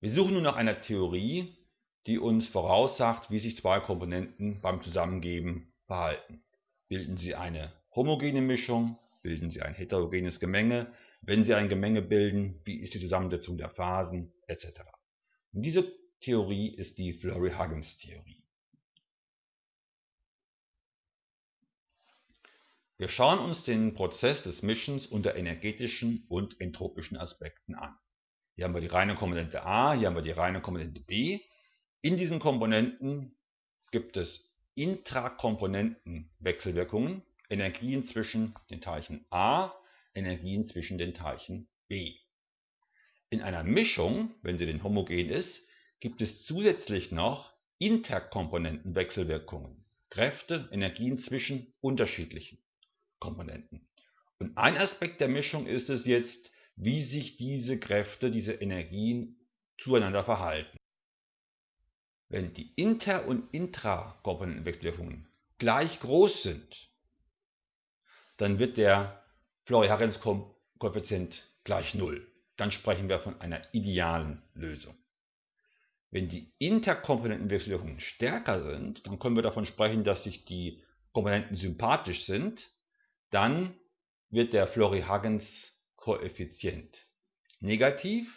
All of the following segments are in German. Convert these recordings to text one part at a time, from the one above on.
Wir suchen nun nach einer Theorie, die uns voraussagt, wie sich zwei Komponenten beim Zusammengeben verhalten. Bilden sie eine homogene Mischung, bilden sie ein heterogenes Gemenge, wenn sie ein Gemenge bilden, wie ist die Zusammensetzung der Phasen, etc. Und diese Theorie ist die Flurry-Huggins-Theorie. Wir schauen uns den Prozess des Mischens unter energetischen und entropischen Aspekten an. Hier haben wir die reine Komponente A, hier haben wir die reine Komponente B. In diesen Komponenten gibt es Intrakomponentenwechselwirkungen, Energien zwischen den Teilchen A, Energien zwischen den Teilchen B. In einer Mischung, wenn sie denn homogen ist, gibt es zusätzlich noch Interkomponentenwechselwirkungen, Kräfte, Energien zwischen unterschiedlichen Komponenten. Und ein Aspekt der Mischung ist es jetzt, wie sich diese Kräfte, diese Energien zueinander verhalten. Wenn die Inter- und Intrakomponentenwechselwirkungen gleich groß sind, dann wird der Florey-Harrens-Koeffizient gleich 0. Dann sprechen wir von einer idealen Lösung. Wenn die Interkomponentenwechselwirkungen stärker sind, dann können wir davon sprechen, dass sich die Komponenten sympathisch sind. Dann wird der Florey-Huggins-Koeffizient negativ.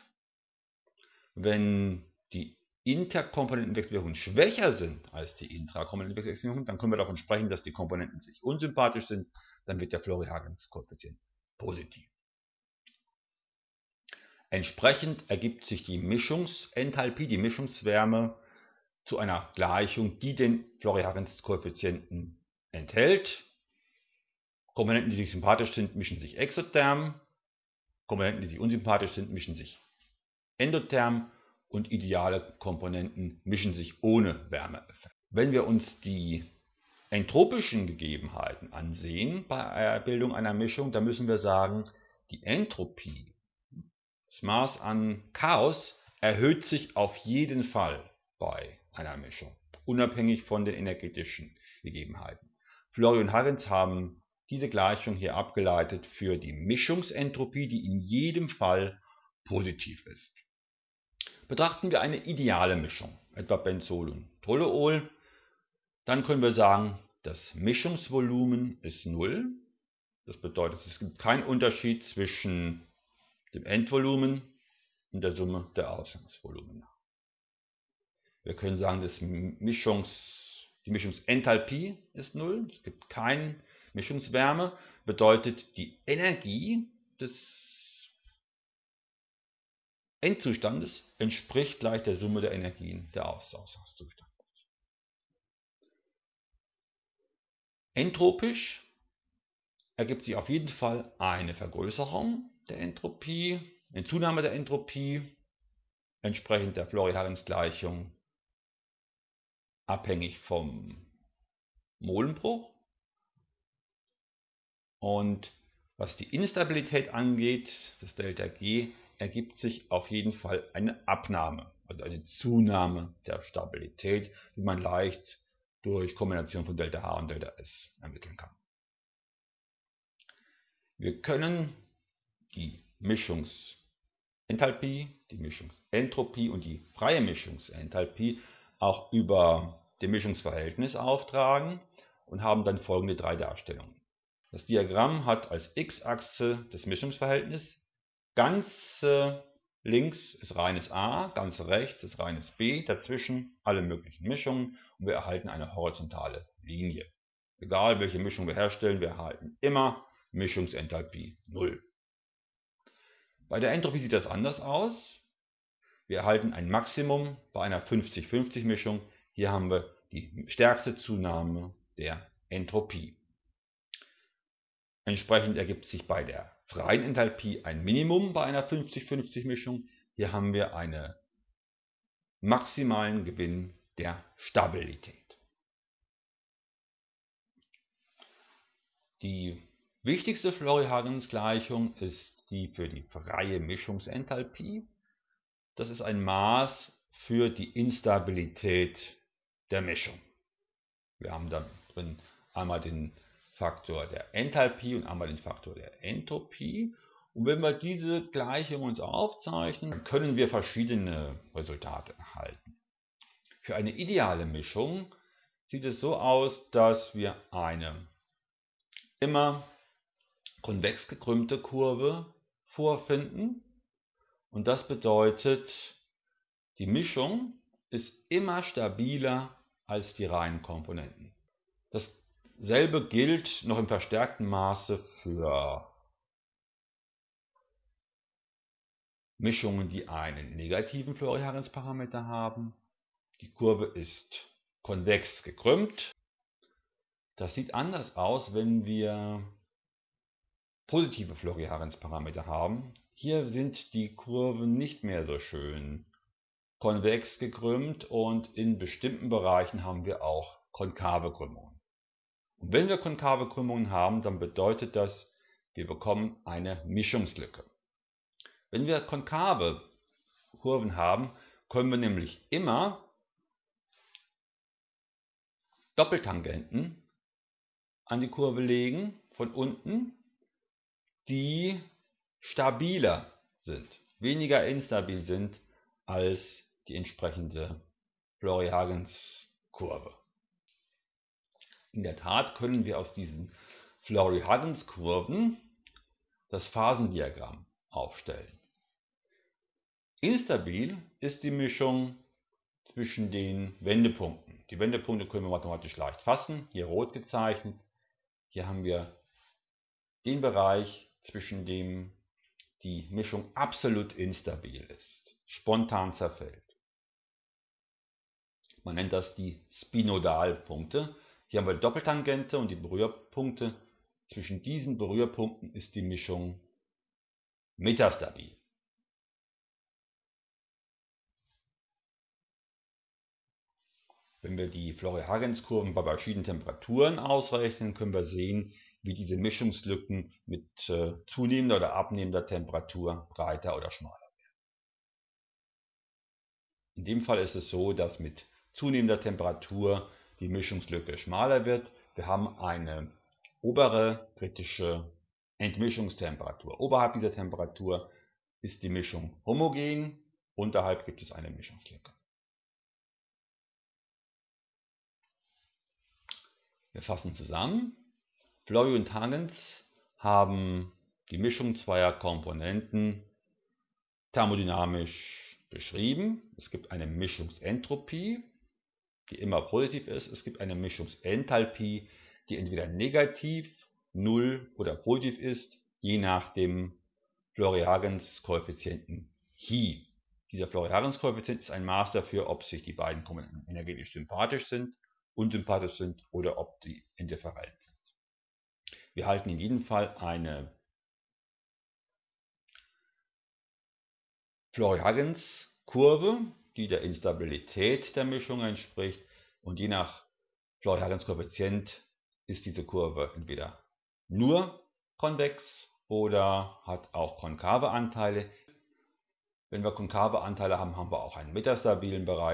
Wenn die Interkomponentenwechselwirkungen schwächer sind als die Intrakomponentenwechselwirkungen, dann können wir davon sprechen, dass die Komponenten sich unsympathisch sind. Dann wird der Florey-Huggins-Koeffizient positiv. Entsprechend ergibt sich die Mischungsenthalpie, die Mischungswärme, zu einer Gleichung, die den Florey-Huggins-Koeffizienten enthält. Komponenten, die sich sympathisch sind, mischen sich exotherm. Komponenten, die sich unsympathisch sind, mischen sich endotherm. Und ideale Komponenten mischen sich ohne Wärmeeffekt. Wenn wir uns die entropischen Gegebenheiten ansehen bei der Bildung einer Mischung, dann müssen wir sagen, die Entropie das Maß an Chaos erhöht sich auf jeden Fall bei einer Mischung, unabhängig von den energetischen Gegebenheiten. Flory und Huggins haben diese Gleichung hier abgeleitet für die Mischungsentropie, die in jedem Fall positiv ist. Betrachten wir eine ideale Mischung, etwa Benzol und Toluol, dann können wir sagen, das Mischungsvolumen ist 0. Das bedeutet, es gibt keinen Unterschied zwischen dem Endvolumen und der Summe der Ausgangsvolumina. Wir können sagen, dass Mischungs, die Mischungsenthalpie ist 0, es gibt keine Mischungswärme, bedeutet die Energie des Endzustandes entspricht gleich der Summe der Energien der Ausgangszustandes. Entropisch ergibt sich auf jeden Fall eine Vergrößerung der Entropie, eine Zunahme der Entropie, entsprechend der Florey-Harrens-Gleichung, abhängig vom Molenbruch. Und was die Instabilität angeht, das Delta G, ergibt sich auf jeden Fall eine Abnahme, also eine Zunahme der Stabilität, die man leicht durch Kombination von Delta H und Delta S ermitteln kann. Wir können die Mischungsenthalpie, die Mischungsentropie und die freie Mischungsenthalpie auch über dem Mischungsverhältnis auftragen und haben dann folgende drei Darstellungen. Das Diagramm hat als x-Achse das Mischungsverhältnis, ganz links ist reines A, ganz rechts ist reines B, dazwischen alle möglichen Mischungen und wir erhalten eine horizontale Linie. Egal welche Mischung wir herstellen, wir erhalten immer Mischungsenthalpie 0. Bei der Entropie sieht das anders aus. Wir erhalten ein Maximum bei einer 50-50 Mischung. Hier haben wir die stärkste Zunahme der Entropie. Entsprechend ergibt sich bei der freien Enthalpie ein Minimum bei einer 50-50 Mischung. Hier haben wir einen maximalen Gewinn der Stabilität. Die wichtigste Florey-Huggins-Gleichung ist die für die freie Mischungsenthalpie. Das ist ein Maß für die Instabilität der Mischung. Wir haben da drin einmal den Faktor der Enthalpie und einmal den Faktor der Entropie. Und wenn wir diese Gleichung uns aufzeichnen, können wir verschiedene Resultate erhalten. Für eine ideale Mischung sieht es so aus, dass wir eine immer konvex gekrümmte Kurve vorfinden. Und das bedeutet, die Mischung ist immer stabiler als die reinen Komponenten. Dasselbe gilt noch im verstärkten Maße für Mischungen, die einen negativen Floriarensparameter haben. Die Kurve ist konvex gekrümmt. Das sieht anders aus, wenn wir positive Floriarensparameter haben. Hier sind die Kurven nicht mehr so schön konvex gekrümmt und in bestimmten Bereichen haben wir auch konkave Krümmungen. Und wenn wir konkave Krümmungen haben, dann bedeutet das, wir bekommen eine Mischungslücke. Wenn wir konkave Kurven haben, können wir nämlich immer Doppeltangenten an die Kurve legen von unten, die stabiler sind, weniger instabil sind als die entsprechende Florey-Huggins-Kurve. In der Tat können wir aus diesen Florey-Huggins-Kurven das Phasendiagramm aufstellen. Instabil ist die Mischung zwischen den Wendepunkten. Die Wendepunkte können wir mathematisch leicht fassen, hier rot gezeichnet. Hier haben wir den Bereich, zwischen dem die Mischung absolut instabil ist, spontan zerfällt. Man nennt das die Spinodalpunkte. Hier haben wir Doppeltangente und die Berührpunkte. Zwischen diesen Berührpunkten ist die Mischung metastabil. Wenn wir die Florey-Huggins-Kurven bei verschiedenen Temperaturen ausrechnen, können wir sehen, wie diese Mischungslücken mit äh, zunehmender oder abnehmender Temperatur breiter oder schmaler werden. In dem Fall ist es so, dass mit zunehmender Temperatur die Mischungslücke schmaler wird. Wir haben eine obere kritische Entmischungstemperatur. Oberhalb dieser Temperatur ist die Mischung homogen, unterhalb gibt es eine Mischungslücke. Wir fassen zusammen. Fleury und Hagens haben die Mischung zweier Komponenten thermodynamisch beschrieben. Es gibt eine Mischungsentropie, die immer positiv ist. Es gibt eine Mischungsenthalpie, die entweder negativ, null oder positiv ist, je nach dem Floriagens-Koeffizienten Hi. Dieser Floriagens-Koeffizient ist ein Maß dafür, ob sich die beiden Komponenten energetisch sympathisch sind, unsympathisch sind oder ob sie indifferent sind. Wir halten in jedem Fall eine Floriagens-Kurve die der Instabilität der Mischung entspricht und je nach Floriagens-Koeffizient ist diese Kurve entweder nur konvex oder hat auch konkave Anteile. Wenn wir konkave Anteile haben, haben wir auch einen metastabilen Bereich.